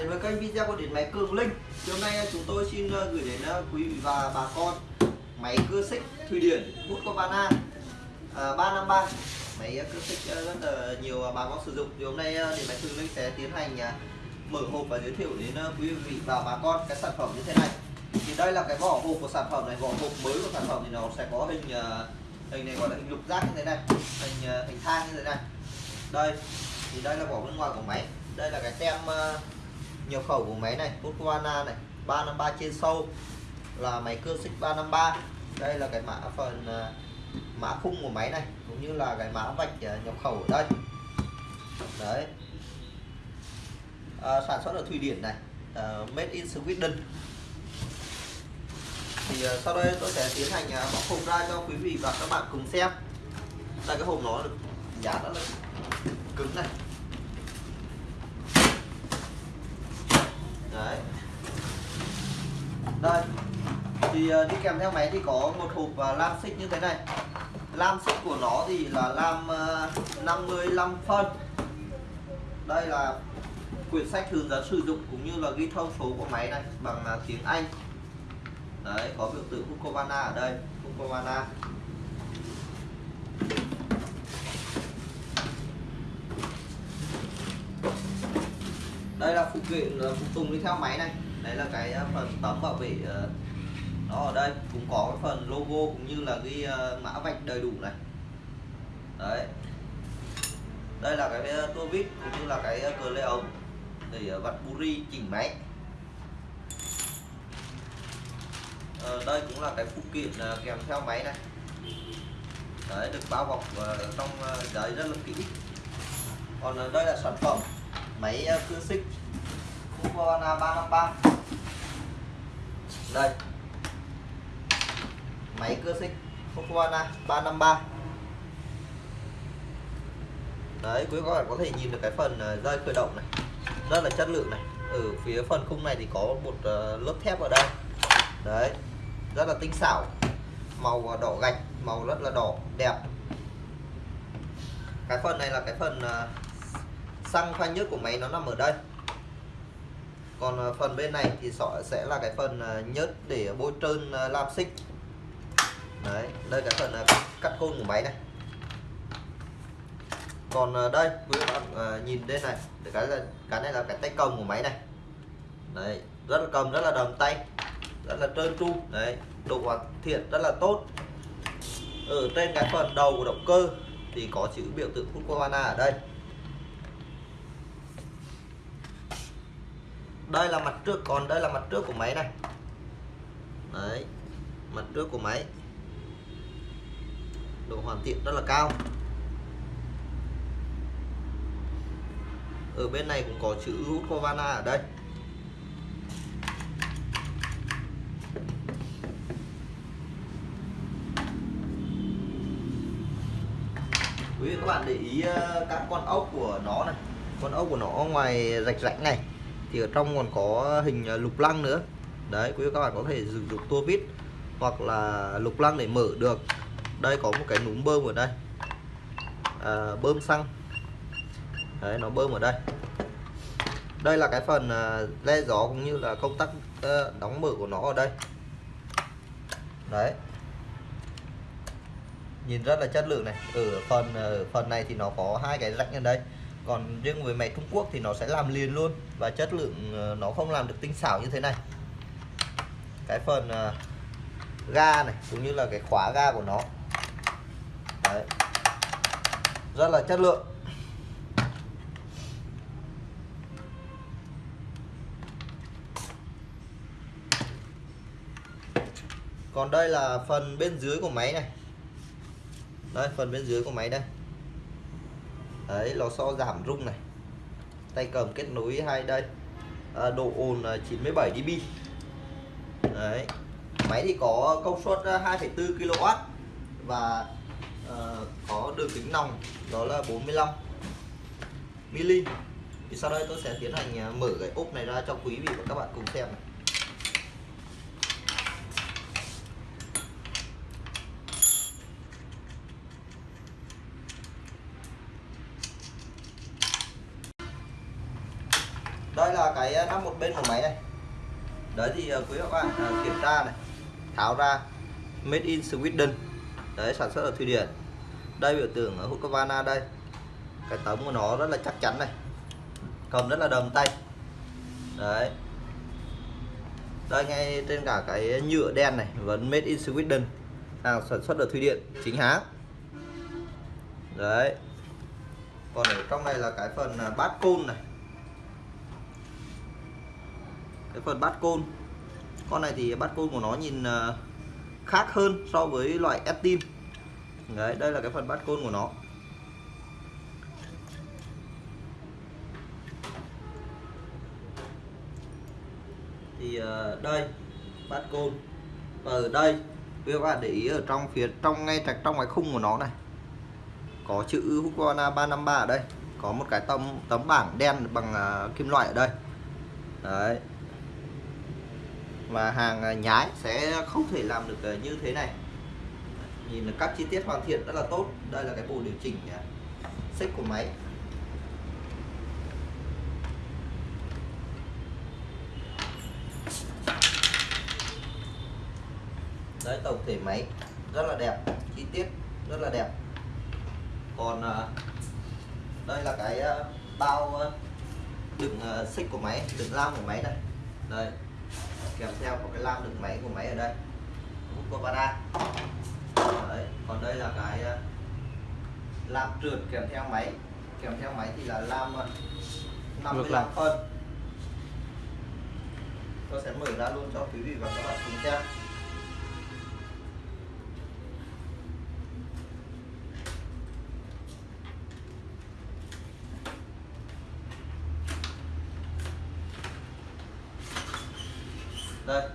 đến với kênh video của điện máy Cường Linh. Thì Hôm nay chúng tôi xin ờ, gửi đến ờ, quý vị và bà con máy cưa xích Thụy Điển ờ, ba à, 353 Máy cưa xích rất là nhiều bà con sử dụng. Thì hôm nay điện máy Cường Linh sẽ tiến hành mở hộp và giới thiệu đến quý vị và bà con cái sản phẩm như thế này. Thì đây là cái vỏ hộp của sản phẩm này vỏ hộp mới của sản phẩm thì nó sẽ có hình hình này gọi là hình lục giác như thế này hình hình thang như thế này. Đây thì đây là vỏ bên ngoài của máy. Đây là cái tem uh, nhập khẩu của máy này Husqvarna này 353 trên sâu là máy cưa xích 353 đây là cái mã phần à, mã khung của máy này cũng như là cái mã vạch à, nhập khẩu ở đây. Đấy. À, sản xuất ở Thụy Điển này uh, made in Sweden. Thì uh, sau đây tôi sẽ tiến hành uh, bóc hộp ra cho quý vị và các bạn cùng xem. Đây cái hộp nó được giá rất là cứng này. Đấy. Đây. Thì uh, đi kèm theo máy thì có một hộp uh, lam xích như thế này. Lam xích của nó thì là lam ờ, uh, 55 phân. Đây là quyển sách hướng dẫn sử dụng cũng như là ghi thông số của máy này bằng uh, tiếng Anh. Đấy có biểu tượng Husqvarna ở đây Husqvarna đây là phụ kiện phụ tùng đi theo máy này. Đấy là cái à, phần tấm bảo vệ à, nó ở đây. Cũng có cái phần logo cũng như là ghi à, mã vạch đầy đủ này. Đấy. Đây là cái tua vít cũng như là cái cờ lê ống để vặn buri chỉnh máy. Ờ, đây cũng là cái phụ kiện kèm theo máy này. Đấy được bao bọc trong giấy rất là kỹ. Còn đây là sản phẩm máy cưa xích Husqvarna à, 353 đây. Máy cưa xích Husqvarna à, 353 đấy, quý các bạn có thể nhìn được cái phần à, dây khởi động này. Rất là chất lượng này. Ở phía phần khung này thì có một lớp thép ở đây. Đấy, rất là tinh xảo. Màu đỏ gạch, màu rất là đỏ, đẹp. Cái phần này là cái phần xăng pha nhớt của máy nó nằm ở đây còn ờ, phần bên này thì sẽ là cái phần ờ, nhớt để bôi trơn ờ, lam xích. Đấy, đây cái phần cắt côn của máy này. Còn đây, quý bạn nhìn đây này cái là, cái này là cái tay cầm của máy này. Đấy, rất là cầm, rất là đầm tay, rất là trơn tru. Đấy, độ hoàn thiện rất là tốt. Ở trên cái phần đầu của động cơ thì có chữ biểu tượng Husqvarna ở đây. Đây là mặt trước, còn đây là mặt trước của máy này. Đấy, mặt trước của máy. Độ hoàn thiện rất là cao. Ở bên này cũng có chữ Husqvarna ở đây. Quý vị các bạn để ý ờ, các con ốc của nó này. Con ốc của nó ngoài rạch rãnh này thì ở trong còn có hình à, lục lăng nữa. Đấy quý vị các bạn có thể sử dụng tua vít hoặc là lục lăng để mở được. Đây có một cái núm bơm ở đây. À, bơm xăng. Đấy nó bơm ở đây. Đây là cái phần à, le gió cũng như là công tắc đóng mở của nó ở đây. Đấy. Nhìn rất là chất lượng này. Ở phần à, ở phần này thì nó có hai cái rãnh ở đây còn riêng với máy Trung Quốc thì nó sẽ làm liền luôn và chất lượng ờ, nó không làm được tinh xảo như thế này. Cái phần ờ, ga này, cũng như là cái khóa ga của nó. Đấy. rất là chất lượng. Còn đây là phần bên dưới của máy này. Đây, phần bên dưới của máy đây đấy lò xo giảm rung này. Tay cầm kết nối hai đây. À, độ ồn 97 dB. Đấy. Máy thì có công suất à, 2,4 kW và uh, có đường kính nòng đó là 45 mm thì sau đây tôi sẽ tiến hành à, mở cái ốp này ra cho quý vị và các bạn cùng xem này. đây là cái ờ, nắp một bên của máy này. Đấy thì ờ, quý các bạn ờ, kiểm tra này, tháo ra, made in Sweden. Đấy, sản xuất ở Thụy Điển. Đây, biểu tượng ở Husqvarna đây. Cái tấm của nó rất là chắc chắn này. Cầm rất là đầm tay. Đấy. Đây, ngay trên cả cái nhựa đen này, vẫn made in Sweden. Hàng sản xuất ở Thụy Điển, chính hãng. Đấy. Còn ở trong này là cái phần bát côn này cái phần bát côn. Con này thì bát côn của nó nhìn ờ, khác hơn so với loại Estin. Đấy đây là cái phần bát côn của nó. Thì ờ, đây bát côn. Và ở đây quý các bạn để ý ở trong phía trong ngay trạch trong cái khung của nó này có chữ Husqvarna 353 ở đây. Có một cái tấm tấm bảng đen bằng uh, kim loại ở đây. Đấy và hàng à, nhái sẽ không thể làm được à, như thế này. Nhìn là các chi tiết hoàn thiện rất là tốt. Đây là cái bộ điều chỉnh à, xích của máy. Đấy, tổng thể máy rất là đẹp, chi tiết rất là đẹp. Còn đây là cái bao đựng xích của máy, đựng lam của máy này đây kèm theo có cái lam đựng máy của máy ở đây. Husqvarna đấy còn đây là cái lam trượt kèm theo máy. Kèm theo máy thì là lam 55 phân. Tôi sẽ mở ra luôn cho quý vị và các bạn cùng xem đây.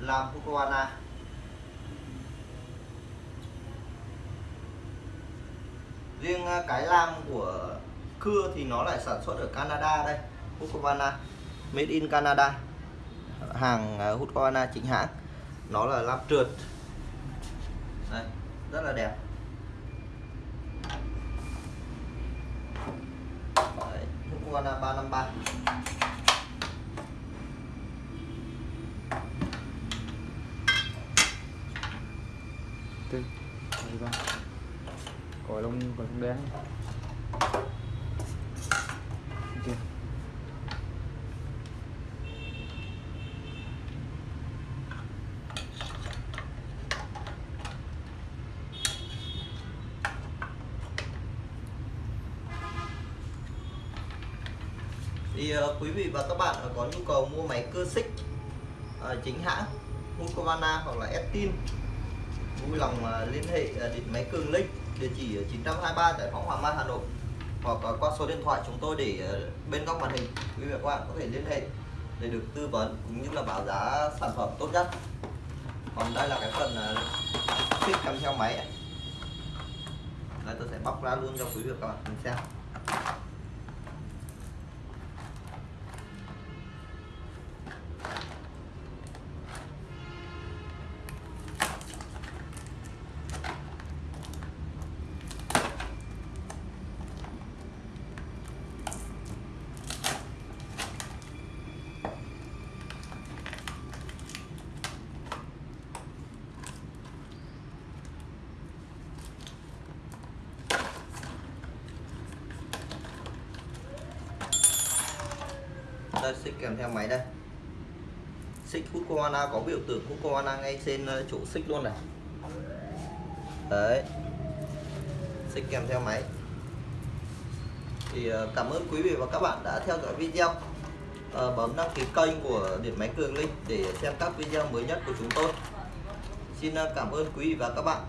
Làm Fukuana riêng à, cái lam của cưa thì nó lại sản xuất ở Canada đây Husqvarna made in Canada. Hàng à, Husqvarna chính hãng. Nó là lam trượt. Đây rất là đẹp. Đấy, Husqvarna 353 tư đây ba còi lông còn không đen thì uh, quý vị và các bạn ờ, có nhu cầu mua máy cơ xích uh, chính hãng Husqvarna hoặc là Estin vui lòng à, liên hệ à, điện máy Cường Linh địa chỉ 923 tại phóng Hoàng Mai, Hà Nội, hoặc à, qua số điện thoại chúng tôi để bên góc màn hình. Quý vị và các bạn có thể liên hệ để được tư vấn cũng như là báo giá sản phẩm tốt nhất. Còn đây là cái phần thiết xích kèm theo máy này. đây tôi sẽ bóc ra luôn cho quý vị và các bạn cùng xem. Đây xích kèm theo máy đây. Xích Husqvarna có biểu tượng Husqvarna ngay trên ờ, chỗ xích luôn này. Đấy. Xích kèm theo máy. Thì ờ, cảm ơn quý vị và các bạn đã theo dõi video. À, bấm đăng ký kênh của điện máy cường linh để xem các video mới nhất của chúng tôi. Xin cảm ơn quý vị và các bạn.